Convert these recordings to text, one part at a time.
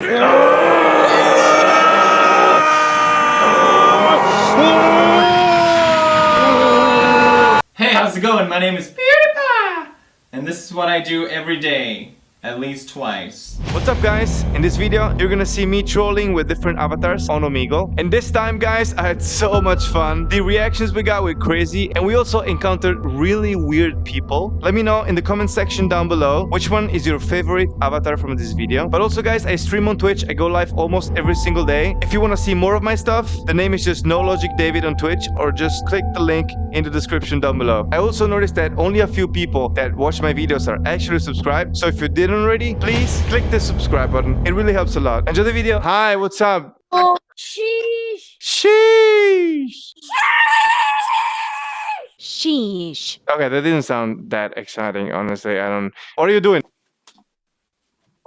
Hey, how's it going? My name is PewDiePie, and this is what I do every day. At least twice. What's up guys? In this video, you're gonna see me trolling with different avatars on Omegle. And this time guys, I had so much fun. The reactions we got were crazy and we also encountered really weird people. Let me know in the comment section down below which one is your favorite avatar from this video. But also guys, I stream on Twitch. I go live almost every single day. If you wanna see more of my stuff, the name is just No Logic David on Twitch or just click the link in the description down below. I also noticed that only a few people that watch my videos are actually subscribed. So if you didn't already, please click the subscribe button. It really helps a lot. Enjoy the video. Hi, what's up? Oh, sheesh. Sheesh. Sheesh. Okay, that didn't sound that exciting, honestly. I don't. What are you doing?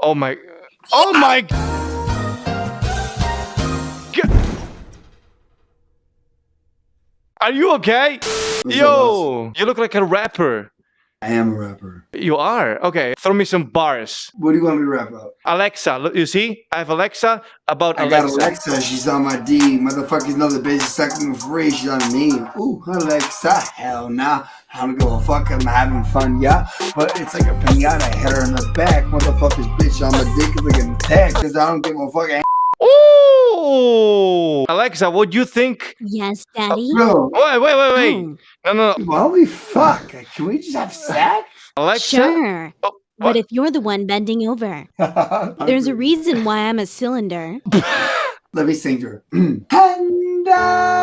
Oh my. Oh my. Are you okay? Yo, you look like a rapper. I am a rapper. You are? Okay, throw me some bars. What do you want me to rap about? Alexa, look, you see? I have Alexa about I got Alexa. Alexa, she's on my D. Motherfuckers know the bitch is sucking for free, she's on me. Ooh, Alexa, hell nah. I don't give a fuck, I'm having fun, yeah. But it's like a pinata, I hit her in the back. Motherfuckers, bitch, on my dick is like an. Cause I don't give a fuck. Ooh! Alexa, what do you think? Yes, uh, Daddy. Bro, Wait, wait, wait, wait. Oh, No, no, no. why we fuck? Can we just have sex? Alexa? sure. Oh, But what? if you're the one bending over, there's a reason why I'm a cylinder. Let me sing to her. and I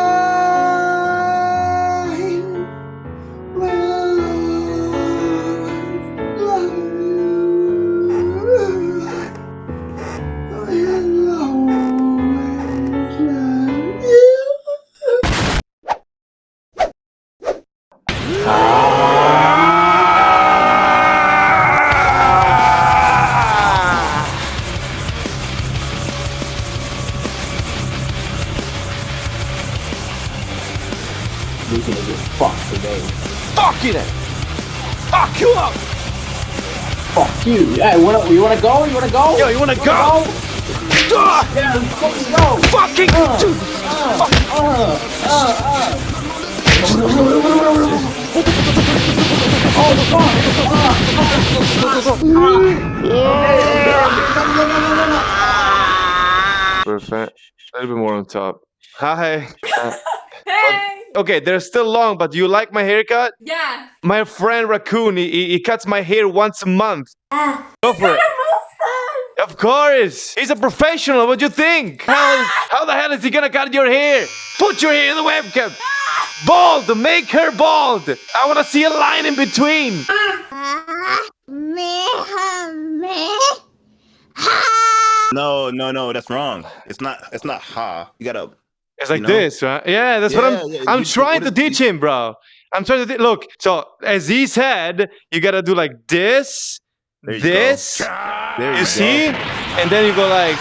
We can get fucked today. Fuck it! Fuck you up! Fuck you. Yeah, you wanna, you wanna go? You wanna go? Yo, you wanna You go? Ah, Yeah, let's fucking go. fucking dude! Perfect. A little bit more on top. Hi. Hey! okay, they're still long, but do you like my haircut? Yeah. My friend Raccoon, he, he- he cuts my hair once a month. Go for it. Of course! He's a professional, what do you think? How, how the hell is he gonna cut your hair? Put your hair in the webcam! Bald! Make her bald! I wanna see a line in between! No, no, no, that's wrong. It's not. It's not ha. You gotta. It's like You know? this, right? Yeah, that's what I'm. yeah, I'm you- trying to teach him, bro. I'm trying to look. So as he said, you gotta do like this, There you this. There You you see? And then you go like.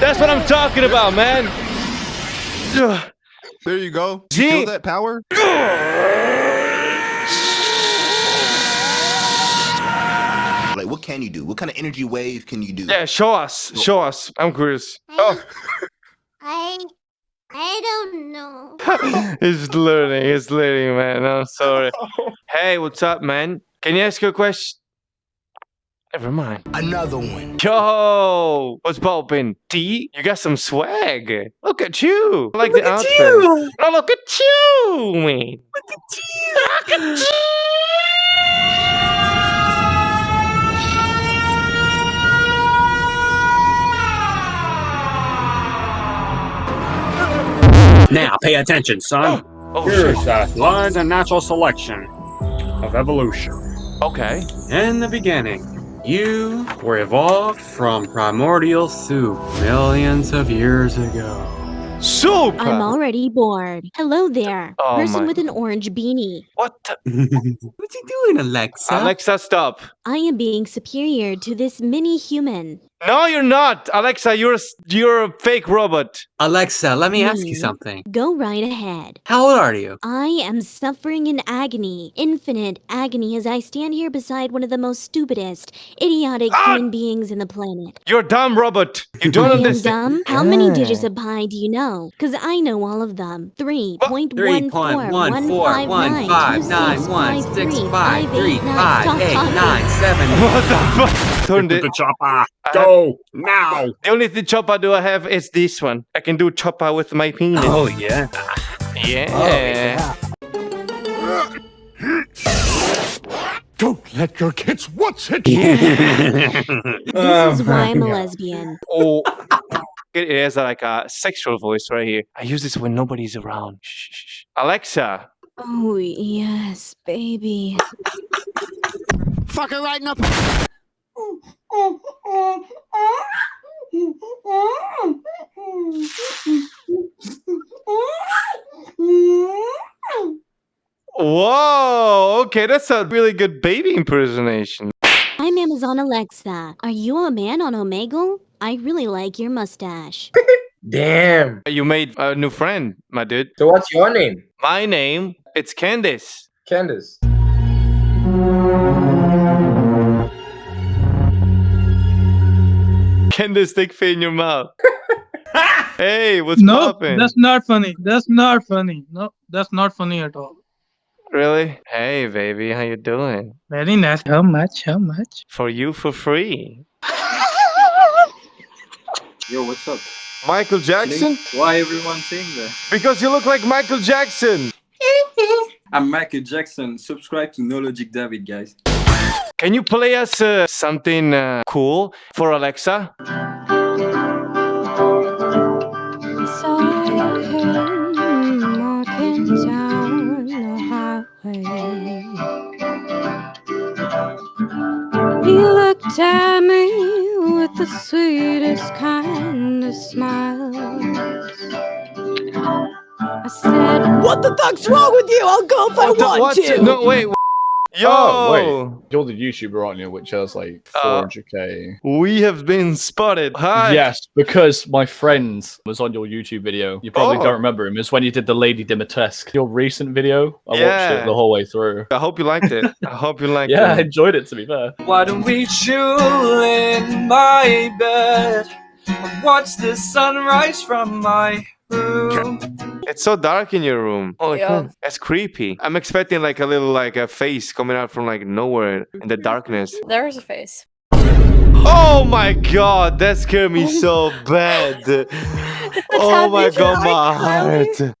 That's what I'm talking about, man. There you go. You feel that power? what can you do? What kind of energy wave can you do? Yeah, show us. Show us. I'm curious. Oh, I I don't know. he's learning. He's learning, man. I'm sorry. Hey, what's up, man? Can you ask you a question? Never mind. Another one. Yo, what's poppin'? T, you got some swag. Look at you. I like Look the at outfit. you. No, look at you, man. Look at you. Look at you. Now, pay attention, son. Oh shit. Here's uh, lies and natural selection of evolution. Okay. In the beginning, you were evolved from primordial soup millions of years ago. Soup. I'm already bored. Hello there, Oh person my- with an orange beanie. What? the- What's he doing, Alexa? Alexa, stop. I am being superior to this mini human. No, you're not, Alexa. You're you're a fake robot. Alexa, let me ask you something. Go right ahead. How old are you? I am suffering in agony, infinite agony, as I stand here beside one of the most stupidest, idiotic Ah! human beings in the planet. You're dumb robot. You don't I am understand. dumb? How many digits of pi do you know? Because I know all of them. Three What? point Three one point four one one four five one nine five two nine six one five six three five five three eight nine. five Stop eight talking. nine seven. What the fuck? Turned it. chopper. Go now. The only thing chopper do I have is this one. I can do chopper with my penis. Oh yeah. yeah. Oh, Don't let your kids watch it. This is why I'm a lesbian. Oh. It has like a sexual voice right here. I use this when nobody's around. Shh, shh, shh. Alexa. Oh, yes, baby. Fuck her right in the Whoa. Okay, that's a really good baby impersonation. I'm Amazon Alexa. Are you a man on Omegle? I really like your mustache. Damn. You made a new friend, my dude. So what's your name? My name, it's Candice. Candace. Candice, stick fit in your mouth. hey, what's No, poppin'? that's not funny. That's not funny. No, that's not funny at all. Really? Hey, baby, how you doing? Very nice. How much? How much? For you for free. Yo, what's up? Michael Jackson? Why everyone saying that? Because you look like Michael Jackson. I'm Michael Jackson. Subscribe to No Logic David, guys. Can you play us uh, something uh, cool for Alexa? I saw him walking down the highway. He looked at me with the sweetest kind of smiles. I said, What the fuck's wrong with you? I'll go if I the- want what? to. No, wait. W- Yo! Oh, wait. You're the YouTuber, aren't you? Which has like Uh, 400k. We have been spotted. Hi. Yes, because my friend was on your YouTube video. You probably Oh. don't remember him. It's when you did the Lady Dimitrescu. Your recent video. I watched it the whole way through. I hope you liked it. I hope you liked it. Yeah, I enjoyed it to be fair. Why don't we chill in my bed and watch the sunrise from my room? It's so dark in your room. Oh, Yeah. That's creepy. I'm expecting like a little like a face coming out from like nowhere in the darkness. There's a face. Oh my god, that scared me so bad. oh my god, my iCloud. heart.